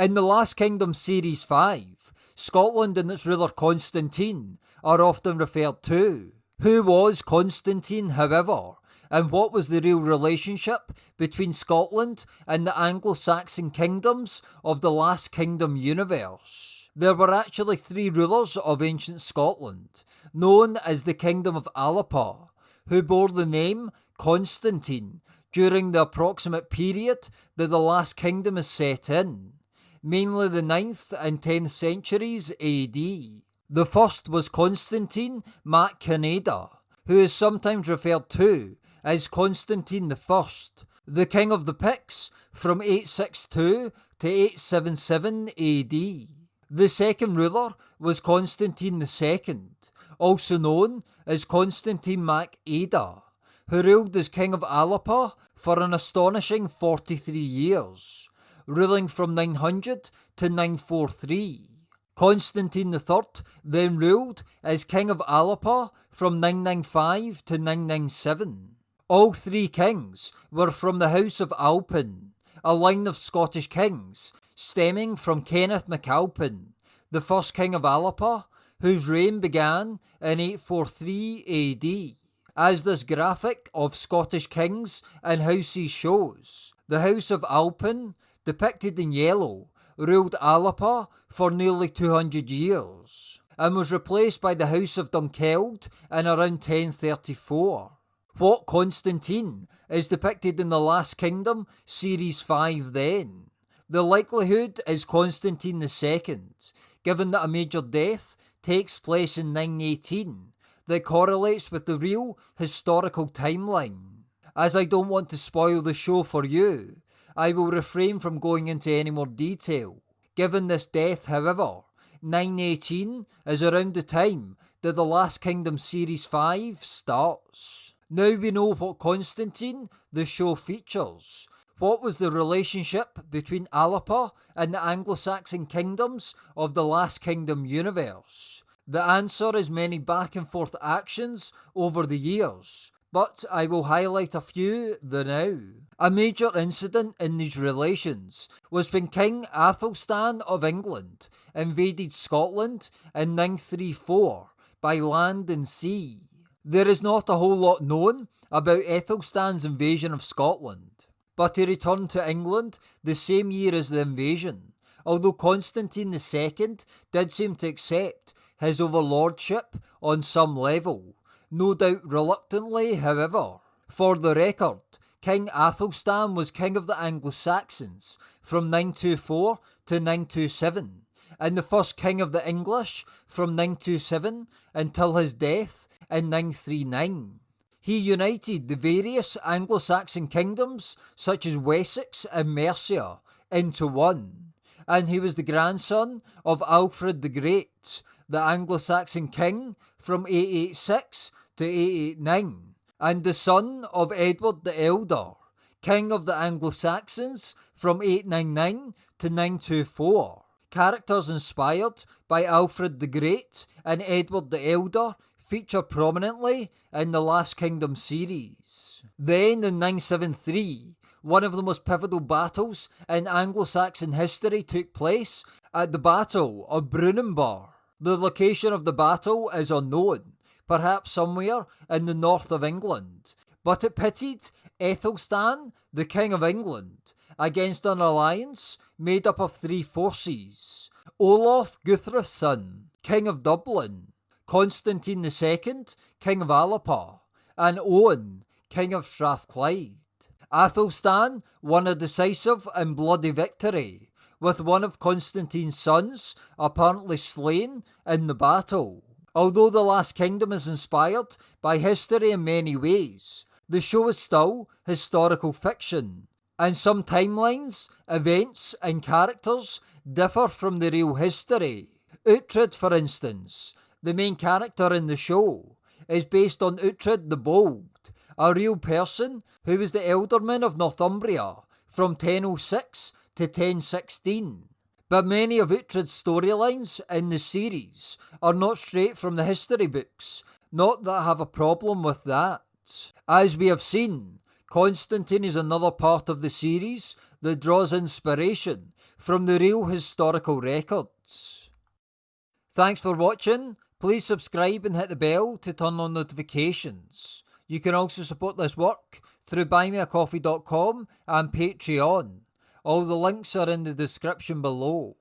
In the Last Kingdom Series 5, Scotland and its ruler Constantine are often referred to. Who was Constantine, however, and what was the real relationship between Scotland and the Anglo Saxon kingdoms of the Last Kingdom universe? There were actually three rulers of ancient Scotland, known as the Kingdom of Alba, who bore the name Constantine during the approximate period that the Last Kingdom is set in, mainly the 9th and 10th centuries AD. The first was Constantine Mac Cináeda, who is sometimes referred to as Constantine I, the king of the Picts from 862 to 877 AD. The second ruler was Constantine II, also known as Constantine Mac Áeda, who ruled as King of Alba for an astonishing 43 years, ruling from 900 to 943. Constantine III then ruled as King of Alba from 995 to 997. All three kings were from the House of Alpin, a line of Scottish kings stemming from Kenneth MacAlpin, the first king of Alba, whose reign began in 843 AD. As this graphic of Scottish kings and houses shows, the House of Alpin, depicted in yellow, ruled Alba for nearly 200 years and was replaced by the House of Dunkeld in around 1034. What Constantine is depicted in The Last Kingdom, Series 5 then? The likelihood is Constantine II, given that a major death takes place in 918 that correlates with the real historical timeline. As I don't want to spoil the show for you, I will refrain from going into any more detail. Given this death, however, 918 is around the time that The Last Kingdom Series 5 starts. Now we know what Constantine the show features. What was the relationship between Alba and the Anglo Saxon kingdoms of the Last Kingdom universe? The answer is many back and forth actions over the years, but I will highlight a few the now. A major incident in these relations was when King Athelstan of England invaded Scotland in 934 by land and sea. There is not a whole lot known about Athelstan's invasion of Scotland, but he returned to England the same year as the invasion, although Constantine II did seem to accept his overlordship on some level no doubt reluctantly, however. For the record, King Athelstan was king of the Anglo Saxons from 924 to 927, and the first king of the English from 927 until his death in 939. He united the various Anglo Saxon kingdoms, such as Wessex and Mercia, into one, and he was the grandson of Alfred the Great, the Anglo Saxon king from 886 to 889, and the son of Edward the Elder, king of the Anglo-Saxons from 899 to 924. Characters inspired by Alfred the Great and Edward the Elder feature prominently in the Last Kingdom series. Then in 973, one of the most pivotal battles in Anglo-Saxon history took place at the Battle of Brunanburh. The location of the battle is unknown, perhaps somewhere in the north of England, but it pitted Ethelstan, the King of England, against an alliance made up of three forces Olaf Guthfrithson, King of Dublin, Constantine II, King of Alba, and Owen, King of Strathclyde. Athelstan won a decisive and bloody victory, with one of Constantine's sons apparently slain in the battle. Although The Last Kingdom is inspired by history in many ways, the show is still historical fiction, and some timelines, events, and characters differ from the real history. Uhtred, for instance, the main character in the show, is based on Uhtred the Bold, a real person who was the Ealdorman of Northumbria from 1006 to 1016. But many of Uhtred's storylines in the series are not straight from the history books, not that I have a problem with that. As we have seen, Constantine is another part of the series that draws inspiration from the real historical records. Thanks for watching. Please subscribe and hit the bell to turn on notifications. You can also support this work through buymeacoffee.com and Patreon. All the links are in the description below.